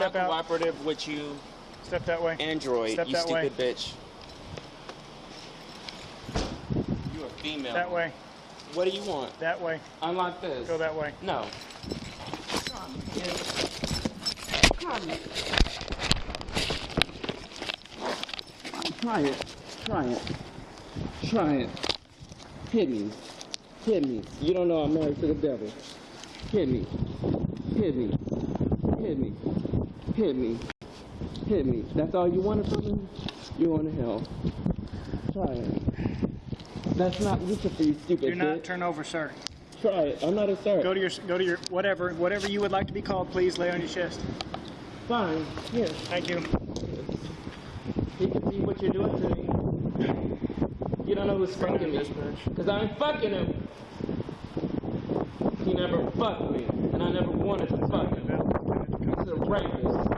Step not out. cooperative with you, Step that way. Android. Step you that way. stupid bitch. You a female. That way. What do you want? That way. Unlock this. Go that way. No. Come on, kid. Come. Try it. Try it. Try it. Hit me. Hit me. You don't know I'm married to the devil. Hit me. Hit me. Hit me. Hit me. Hit me. That's all you wanted from me? You're going to hell. Try it. That's not Lucifer, for you stupid Do not bitch. turn over, sir. Try it. I'm not a sir. Go to your go to your whatever whatever you would like to be called. Please lay on your chest. Fine. Here. Thank you. He can see what you're doing to me. You don't know who's fucking me. Because I'm fucking him. He never fucked me. And I never wanted to fuck him. He's a. You're a fucking rapist.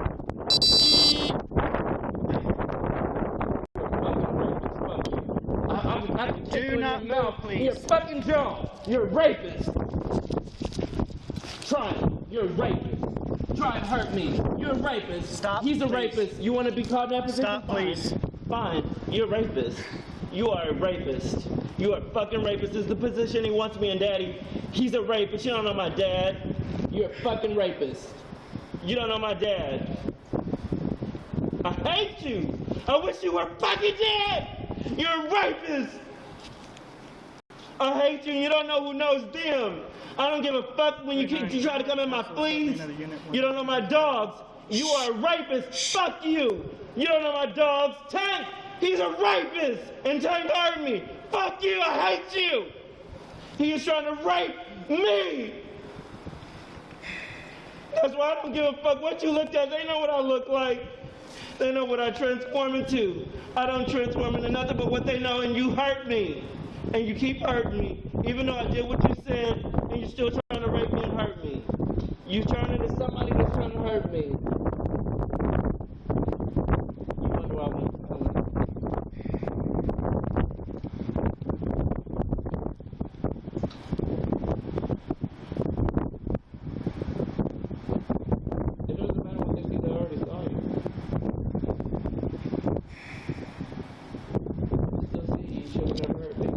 I, I, I Do not move, please. You're fucking jaw. You're a rapist. Try it. You're a rapist. Try and hurt me. You're a rapist. Stop, He's a please. rapist. You want to be called in that position? Stop, Fine. please. Fine. You're a rapist. You are a rapist. You are a fucking rapist. This is the position he wants me in, Daddy. He's a rapist. You don't know my dad. You're a fucking rapist. You don't know my dad. I hate you. I wish you were fucking dead. You're a rapist. I hate you. You don't know who knows them. I don't give a fuck when you, keep, you try to come in my fleas. You don't know my dogs. You are a rapist. Fuck you. You don't know my dogs. Tank, he's a rapist. And Tank hurt me. Fuck you. I hate you. He is trying to rape me. That's why I don't give a fuck what you looked at. They know what I look like. They know what I transform into. I don't transform into nothing but what they know, and you hurt me. And you keep hurting me. Even though I did what you said, and you're still trying to rape me and hurt me. You turn into somebody that's trying to hurt me. You wonder why I'm coming. It doesn't matter what they see, they already saw you. Still see you, should never hurt me.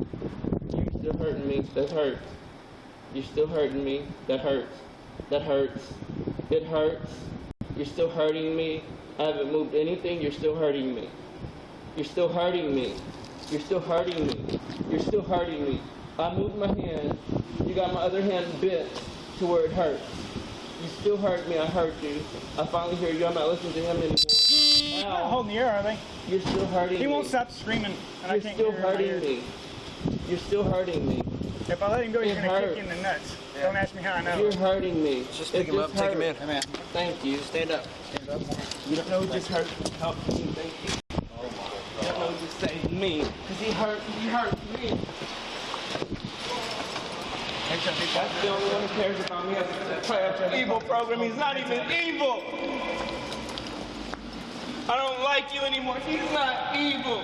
You still hurting me, that hurts. You're still hurting me, that hurts. That hurts. It hurts. You're still hurting me. I haven't moved anything, you're still hurting me. You're still hurting me. You're still hurting me. You're still hurting me. I moved my hand. You got my other hand bit to where it hurts. You still hurt me. I hurt you. I finally hear you. I'm not listening to him anymore. They're not holding the air, are they? You're still hurting He me. won't stop screaming, and You're can't still hear him in my hurting me. You're still hurting me. If I let him go, he's It gonna kick you in the nuts. Don't ask me how I know. You're hurting me. Just It pick him up, take him in. hurt. Hey, man. Thank you. Stand up. Stand up. You don't know who just hurt help me. Thank you. You don't know who just saved me. Because he hurt, he hurt me. That's the only one who cares about me as a evil program. He's not even evil. Like you anymore. He's not evil.